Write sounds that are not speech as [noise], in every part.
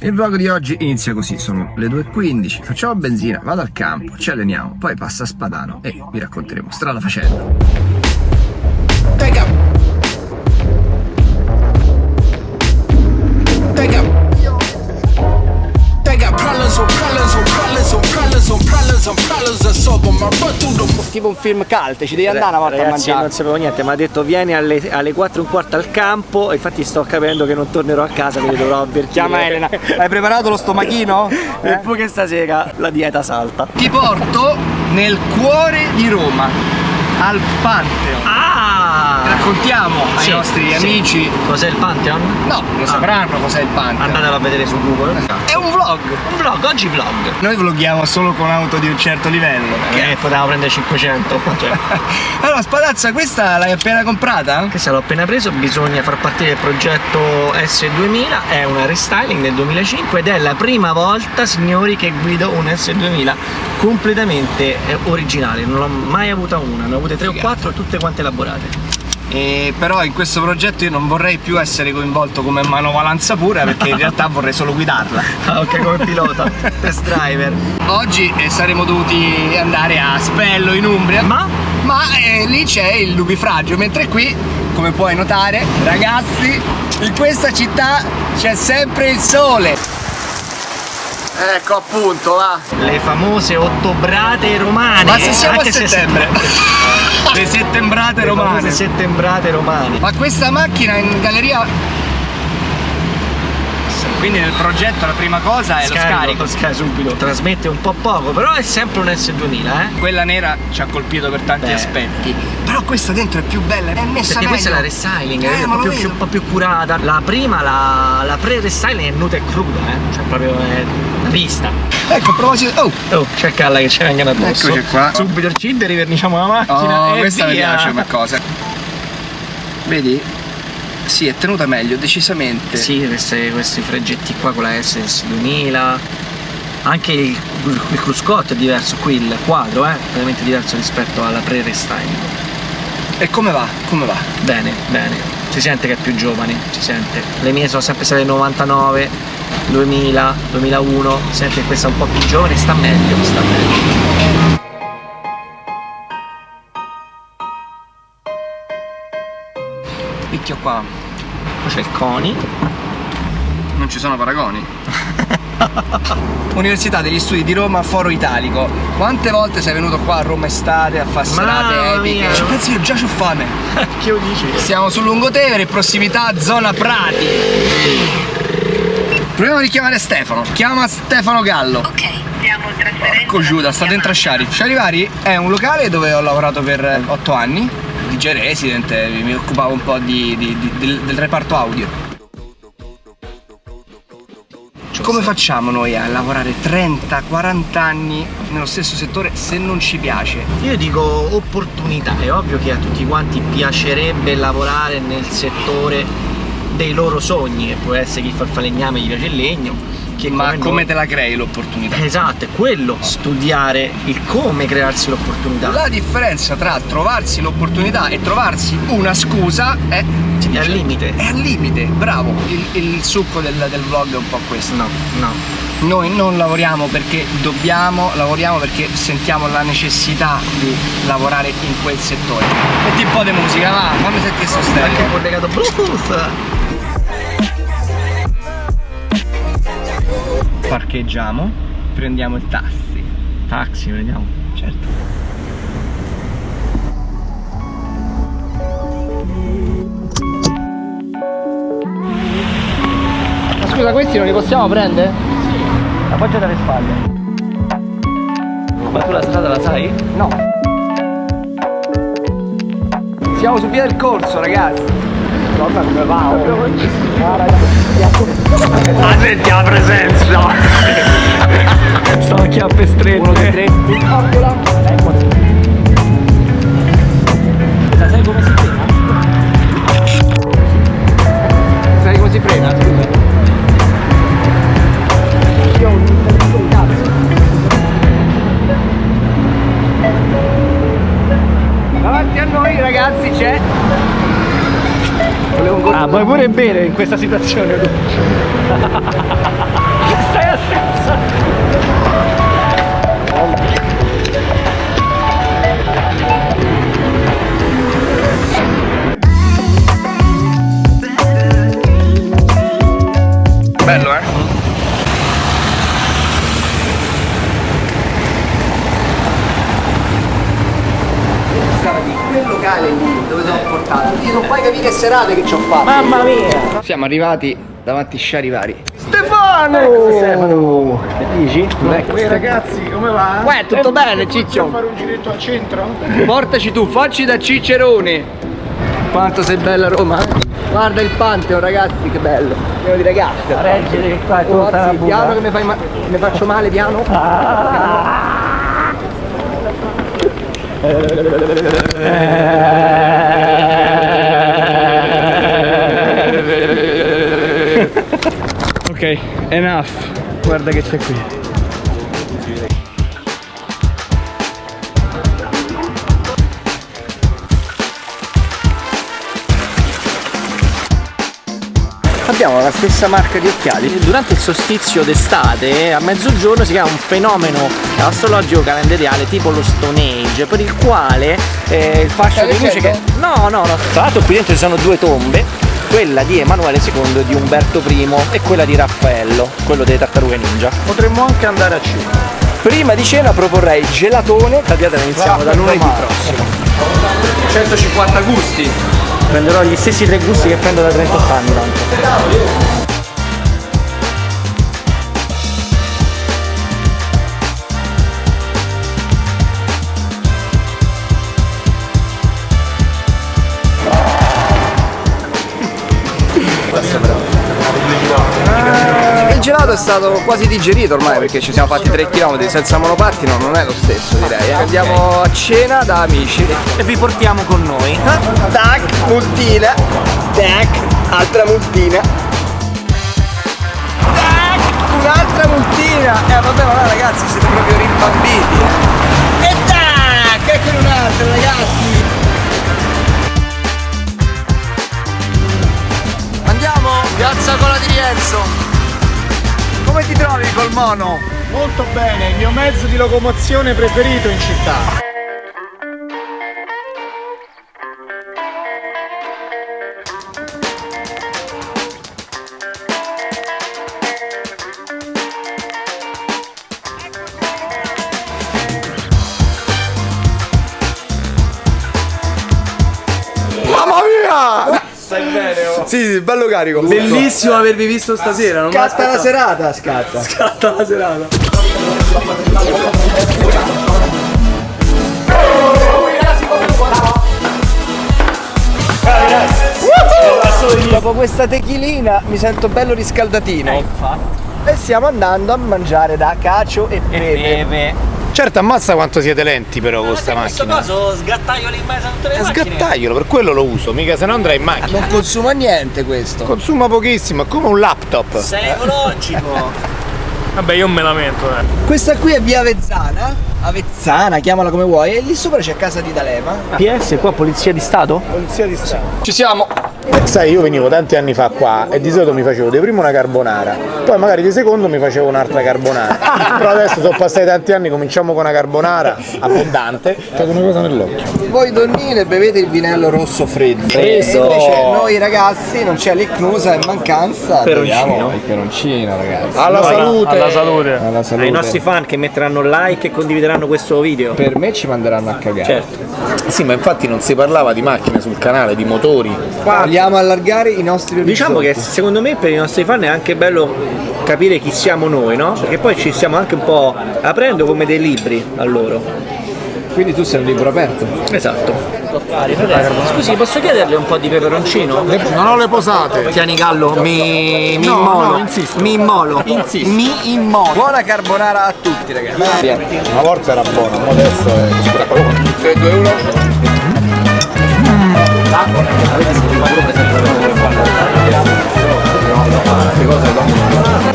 Il vlog di oggi inizia così, sono le 2.15, facciamo benzina, vado al campo, ci alleniamo, poi passa a Spadano e vi racconteremo strada facendo. Tipo un film cult, ci devi andare una volta Ragazzi, a mangiare. non sapevo niente, mi ha detto vieni alle, alle 4 e un quarto al campo e infatti sto capendo che non tornerò a casa, quindi dovrò avvertire. Chiama Elena. [laughs] Hai preparato lo stomachino? E poi che stasera la dieta salta. Ti porto nel cuore di Roma, al Pantheon. Ah! Raccontiamo ai Sì, nostri sì. amici. Cos'è il Pantheon? No, lo sapranno cos'è il Pantheon. Andatelo a vedere su Google. È un vlog. Un vlog, oggi vlog. Noi vloghiamo solo con auto di un certo livello. Che potevamo prendere 500. [laughs] Cioè, Allora, Spadazza, questa l'hai appena comprata? questa l'ho appena preso, bisogna far partire il progetto S2000, è una restyling del 2005 ed è la prima volta, signori, che guido un S2000 completamente eh, originale. Non l'ho mai avuta una, ne ho avute 3 o 4, tutte quante elaborate. E però in questo progetto io non vorrei più essere coinvolto come manovalanza pura perché in realtà vorrei solo guidarla. [laughs] Ah, ok, come pilota, test driver. Oggi eh, saremmo dovuti andare a Spello in Umbria, Ma? ma eh, lì c'è il nubifragio, mentre qui, come puoi notare, ragazzi, in questa città c'è sempre il sole. Ecco appunto, va. Le famose ottobrate romane. Ma se siamo anche a se- settembre. Le [laughs] settembrate Le romane. famose settembrate romane. Ma questa macchina in galleria quindi nel progetto la prima cosa è lo scarico. lo scarico subito. Trasmette un po' poco, però è sempre un S2000, eh. Quella nera ci ha colpito per tanti Beh. aspetti. Però questa dentro è più bella, è messa Perché questa è la meglio. restyling, Eh, è un po' più, vedo. un po' più curata. La prima, la, la pre-restyling è nuda e cruda, eh. Cioè proprio è vista. Ecco, a proposito. Oh! Oh, c'è Calla che ci vengono addosso. Eccoci qua. Subito il cibo, riverniciamo la macchina. Oh, e questa mi via. piace come cosa. Vedi? Sì, è tenuta meglio, decisamente. Sì, queste- questi freggetti qua con la SS2000 anche il, il cruscotto è diverso qui, il quadro è completamente diverso rispetto alla pre-restyling E come va? Come va? bene, bene, si sente che è più giovane, si sente le mie sono sempre state 99 2000, 2001 si sente che questa un po' più giovane sta meglio, sta meglio Picchio qua. poi c'è il CONI Non ci sono paragoni. [laughs] Università degli Studi di Roma, Foro Italico. Quante volte sei venuto qua a Roma estate a fare serate epiche? [laughs] Ci pensi io già c'ho fame. [laughs] che lo dici? Siamo sul Lungotevere, prossimità zona Prati. Proviamo a richiamare Stefano. Chiama Stefano Gallo. Ok. Porco Giuda, state in Trasciari. Sciarivari è un locale dove ho lavorato per 8 anni. DJ Resident, eh, mi occupavo un po' di- di- di- del, del reparto audio. Come facciamo noi a lavorare 30-40 anni nello stesso settore se non ci piace? Io dico opportunità, è ovvio che a tutti quanti piacerebbe lavorare nel settore dei loro sogni, che può essere chi fa il falegname gli piace il legno, che Ma come come te la crei l'opportunità? Esatto, è quello, studiare il come crearsi l'opportunità. La differenza tra trovarsi l'opportunità e trovarsi una scusa è, È al limite. è al limite, bravo. Il, il succo del, del vlog è un po' questo. No, no. Noi non lavoriamo perché dobbiamo, lavoriamo perché sentiamo la necessità di lavorare in quel settore. Metti un po' di musica, va, fammi sentire sto Anche stereo. collegato Bluetooth. Parcheggiamo, prendiamo il taxi. Taxi, vediamo. Certo. Ma scusa, questi non li possiamo prendere? Appoggiate alle spalle. Ma tu la strada la sai? No. Siamo su via del corso, ragazzi. Come va. Oh. Ragazzi. Ah, senti la presenza! [laughs] Stavo a chiappe strette. Uno dei tre. Eccola. Sai come si Ah, vuoi pure bere in questa situazione? [laughs] Stai a Bello, eh? Stava di quel locale lì dove ti ho portato. Io non puoi capire che serate che ci ho fatto. Mamma mia! Siamo arrivati davanti a Sciarivari. Stefano! Stefano! Che dici? Uè ragazzi, come va? Uè, tutto bene, Possiamo Ciccio? fare un giretto al centro? Portaci tu, facci da Cicerone. Quanto sei bella Roma. eh? Guarda il Pantheon, ragazzi, che bello. Pieno di ragazze. Reggere che qua è Oh, piano che mi, fai ma- mi faccio male, piano. [laughs] ok, enough. Guarda che c'è qui. Abbiamo la stessa marca di occhiali. Durante il solstizio d'estate, a mezzogiorno, si chiama un fenomeno astrologico calendariale tipo lo Stone Age, per il quale eh, il fascio Stai di luce che. No, no, no. Tra l'altro qui dentro ci sono due tombe, quella di Emanuele II, di Umberto I e quella di Raffaello, quello delle tartarughe ninja. Potremmo anche andare a cena. Prima di cena proporrei gelatone. La dieta la iniziamo da lunedì prossimo. 150 gusti. Prenderò gli stessi tre gusti che prendo da 38 anni tanto. Gelato è stato quasi digerito ormai perché ci siamo fatti 3 km senza monopattino, non è lo stesso direi. eh. Andiamo a cena da amici. E vi portiamo con noi. Tac, multina. Tac, altra multina. Tac, un'altra multina. Eh vabbè, ma ragazzi siete proprio rimbambiti. eh. E tac, eccone un'altra ragazzi. Andiamo, piazza Cola di Rienzo. Trovi col mono? Molto bene, il mio mezzo di locomozione preferito in città. Sì, bello carico. Bellissimo avervi visto stasera, non Scatta la serata, scatta. scatta la serata. Dopo questa techilina mi sento bello riscaldatino. E stiamo andando a mangiare da cacio e pepe. Beve. Certo, ammazza quanto siete lenti però con sta In questo macchina. caso sgattaioli in mezzo a tutte le Eh, macchine. Sgattaiolo, per quello lo uso, mica se no andrai in macchina. Non consuma niente questo. Consuma pochissimo, è come un laptop. Sei ecologico. [laughs] Vabbè, io me lamento, eh. Questa qui è via Avezzana. Avezzana, chiamala come vuoi. E lì sopra c'è casa di D'Alema. PS qua Polizia di Stato? Polizia di Stato. Ci siamo. Sai, io venivo tanti anni fa qua e di solito mi facevo di primo una carbonara, poi magari di secondo mi facevo un'altra carbonara. [laughs] Però adesso sono passati tanti anni, cominciamo con una carbonara abbondante. Fate una cosa nell'occhio. Voi donnine bevete il vinello rosso freddo. Fresco. E invece noi ragazzi non c'è l'icnusa in mancanza. Peroncino. il peroncino, ragazzi. Alla salute! Alla salute. Alla salute. Ai nostri fan che metteranno like e condivideranno questo video. Per me ci manderanno a cagare. Certo. Sì, ma infatti non si parlava di macchine sul canale, di motori. Vogliamo allargare i nostri orizzonti. Diciamo che secondo me per i nostri fan è anche bello capire chi siamo noi, no? Perché poi ci stiamo anche un po' aprendo come dei libri a loro. Quindi tu sei un libro aperto. Esatto. Scusi, posso chiederle un po' di peperoncino? Non ho le posate. Tieni Gallo, mi, mi No, immolo. no, insisto. Mi immolo. Insisto. Mi immolo. Buona carbonara a tutti, ragazzi. Una volta era buono, ma adesso è. 3, 2, 1. Vamos.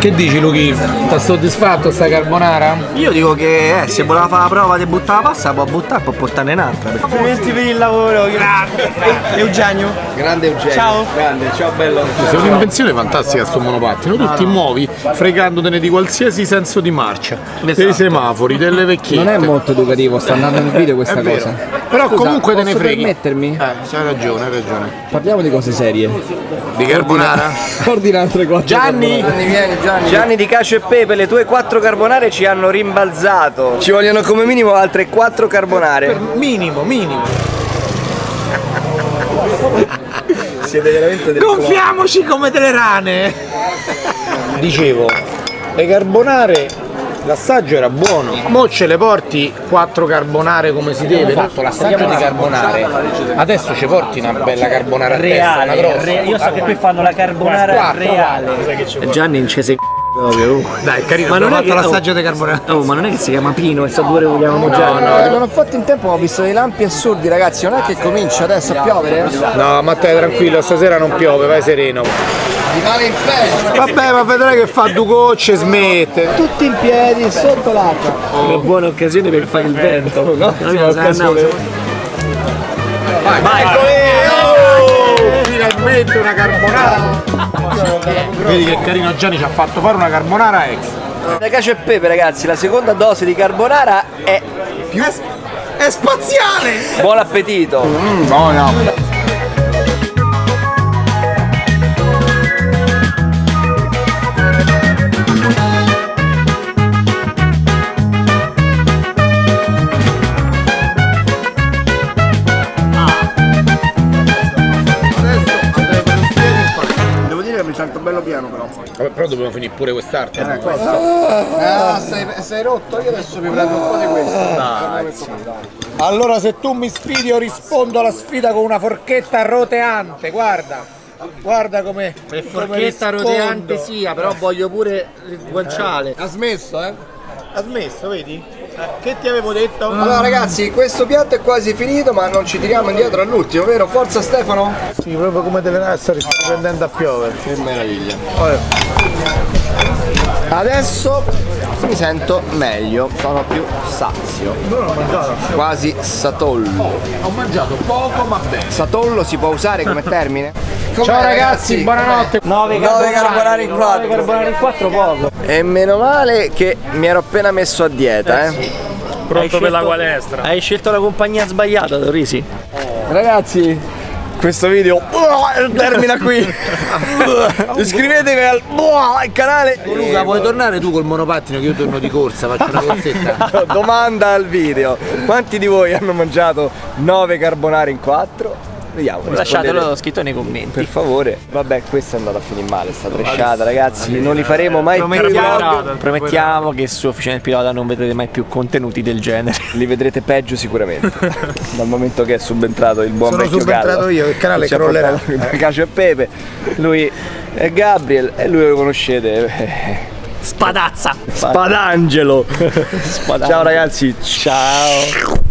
Che dici Luchi? Sta soddisfatto sta carbonara? Io dico che eh, se voleva fare la prova di buttare la pasta può buttare, può portarne un'altra. Complimenti per il lavoro, grazie. Eugenio. Grande Eugenio. Ciao. Grande, ciao bello. È un'invenzione fantastica sto monopattino, tu ti muovi fregandotene di qualsiasi senso di marcia, dei semafori, delle vecchiette. Non è molto educativo, sta andando nel video questa cosa. Però comunque te ne posso freghi. permettermi? Eh, hai ragione, hai ragione. Parliamo di cose serie. Di carbonara? Ordina altre quattro. Gianni! Gianni, vieni Gianni. Gianni di cacio e pepe, le tue quattro carbonare ci hanno rimbalzato. Ci vogliono come minimo altre 4 carbonare. Minimo, minimo. [laughs] Siete veramente delle Gonfiamoci come delle rane! Dicevo, le carbonare, l'assaggio era buono. Mo ce le porti quattro carbonare come si deve. Ho fatto l'assaggio di carbonare. Adesso ci porti una bella carbonara a testa, una grossa. io so che qui fanno la carbonara reale. Gianni incese proprio. Dai, carino, Ma non è che fatto l'assaggio di carbonare. Oh, ma non è che si chiama Pino e sa due vogliamo mangiare. No, non ho fatto in tempo, ma ho visto dei lampi assurdi, ragazzi. Non è che comincia adesso a piovere? No, Matteo, tranquillo, stasera non piove, vai sereno. Male in. Vabbè, ma vedrai che fa due gocce e smette. Tutti in piedi, sotto l'acqua. Una buona occasione per fare il vento. No? Vai, vai. Oh, finalmente una carbonara. Vedi che carino Gianni ci ha fatto fare una carbonara extra. Da cacio e pepe, ragazzi, la seconda dose di carbonara è più. È spaziale! Buon appetito! No, no. Dobbiamo finire pure quest'arte. Ah, sei, sei rotto, io adesso mi prendo un po' di questo. Allora se tu mi sfidi io rispondo alla sfida con una forchetta roteante, guarda. Guarda come come Forchetta rispondo. roteante sia, però voglio pure il guanciale. Ha smesso, eh? Ha smesso, vedi? Che ti avevo detto? Allora ragazzi, questo piatto è quasi finito, ma non ci tiriamo indietro all'ultimo, vero? Forza Stefano? Sì, proprio come deve essere, sta prendendo a piovere. Che meraviglia. Adesso mi sento meglio, sono più sazio. Quasi satollo. Ho mangiato poco ma bene. Satollo si può usare come termine? Ciao ragazzi, buonanotte. 9 Nove carbonari in quattro. carbonari in 4 poco. E meno male che mi ero appena messo a dieta, eh. Pronto per la palestra. Hai scelto la compagnia sbagliata, Dorisi. Ragazzi, questo video termina qui. [laughs] Iscrivetevi al canale. Luca, puoi tornare tu col monopattino che io torno di corsa, faccio una corsetta. [laughs] Domanda al video. Quanti di voi hanno mangiato 9 carbonari in 4? Vediamo. Lasciatelo scritto nei commenti. Per favore. Vabbè, questa è andata a finire male, sta tresciata, ragazzi. Non li faremo mai più. Promettiamo, promettiamo che su Officina del Pilota non vedrete mai più contenuti del genere. [laughs] Li vedrete peggio sicuramente. [laughs] Dal momento che è subentrato il buon Sono vecchio subentrato Gallo. io, il canale Ci crollerà. Cacio e Pepe. Lui è Gabriel e lui lo conoscete. Spadazza! [laughs] Spadangelo. Ciao ragazzi. Ciao.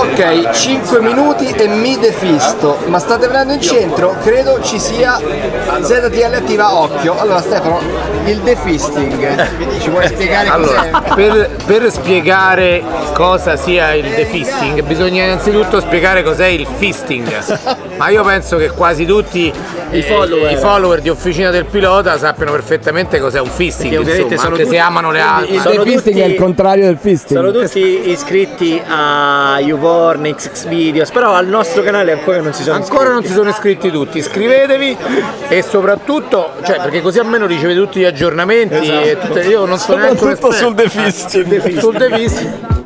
Ok, 5 minuti e mi defisto, ma state venendo in centro? Credo ci sia ZTL attiva, occhio. Allora Stefano, il defisting, ci vuoi spiegare Allora, cos'è? per, per spiegare cosa sia il defisting bisogna innanzitutto spiegare cos'è il fisting. [laughs] Ma io penso che quasi tutti i follower, i follower di Officina del Pilota sappiano perfettamente cos'è un fisting, insomma, sono anche se tutti- amano le altre. Il defisting tutti- è il contrario del fisting. Sono tutti iscritti a YouPorn, XX Videos, però al nostro canale ancora non si sono Ancora non si sono iscritti tutti, iscrivetevi e soprattutto, cioè perché così almeno ricevete tutti gli aggiornamenti e tutte, io non so neanche Soprattutto sul defisting. sul defisting.